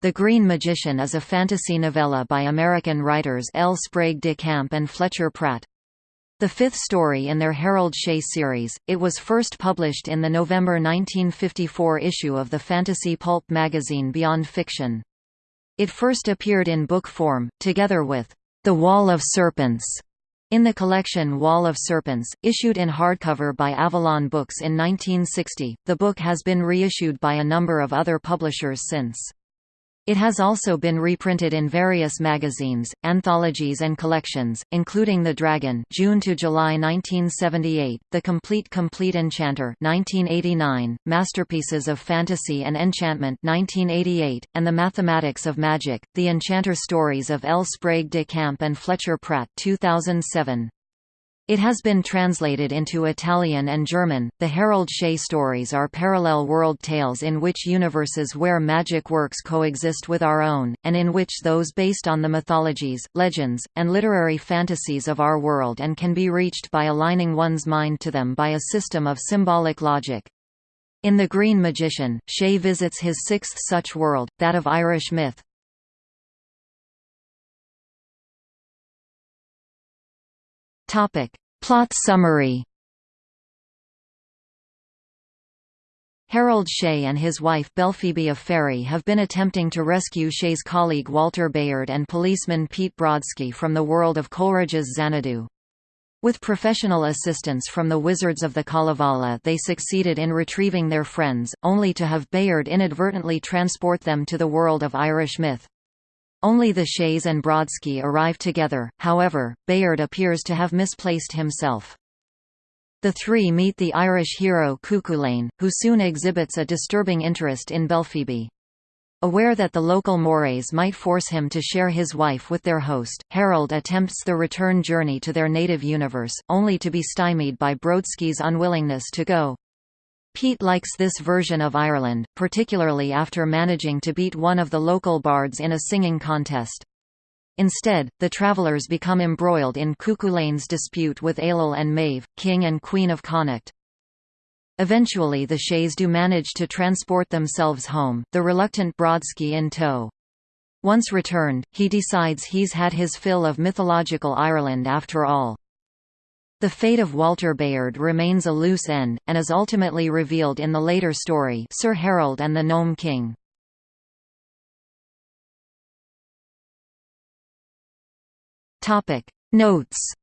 The Green Magician is a fantasy novella by American writers L. Sprague de Camp and Fletcher Pratt. The fifth story in their Harold Shea series, it was first published in the November 1954 issue of the fantasy pulp magazine Beyond Fiction. It first appeared in book form, together with The Wall of Serpents, in the collection Wall of Serpents, issued in hardcover by Avalon Books in 1960. The book has been reissued by a number of other publishers since. It has also been reprinted in various magazines, anthologies and collections, including The Dragon June to July 1978, The Complete Compleat Enchanter 1989, Masterpieces of Fantasy and Enchantment 1988, and The Mathematics of Magic, The Enchanter Stories of L. Sprague de Camp and Fletcher Pratt 2007. It has been translated into Italian and German. The Harold Shea stories are parallel world tales in which universes where magic works coexist with our own, and in which those based on the mythologies, legends, and literary fantasies of our world and can be reached by aligning one's mind to them by a system of symbolic logic. In The Green Magician, Shea visits his sixth such world, that of Irish myth. Topic. Plot summary Harold Shea and his wife Belphoebe of Faery have been attempting to rescue Shea's colleague Walter Bayard and policeman Pete Brodsky from the world of Coleridge's Xanadu. With professional assistance from the Wizards of the Kalevala they succeeded in retrieving their friends, only to have Bayard inadvertently transport them to the world of Irish myth. Only the Sheas and Brodsky arrive together, however, Bayard appears to have misplaced himself. The three meet the Irish hero Cuchulainn, who soon exhibits a disturbing interest in Belphoebe. Aware that the local mores might force him to share his wife with their host, Harold attempts the return journey to their native universe, only to be stymied by Brodsky's unwillingness to go. Pete likes this version of Ireland, particularly after managing to beat one of the local bards in a singing contest. Instead, the travellers become embroiled in Cuchulainn's dispute with Ailill and Maeve, king and queen of Connacht. Eventually the Sheas do manage to transport themselves home, the reluctant Brodsky in tow. Once returned, he decides he's had his fill of mythological Ireland after all. The fate of Walter Bayard remains a loose end, and is ultimately revealed in the later story Sir Harold and the Gnome King. Notes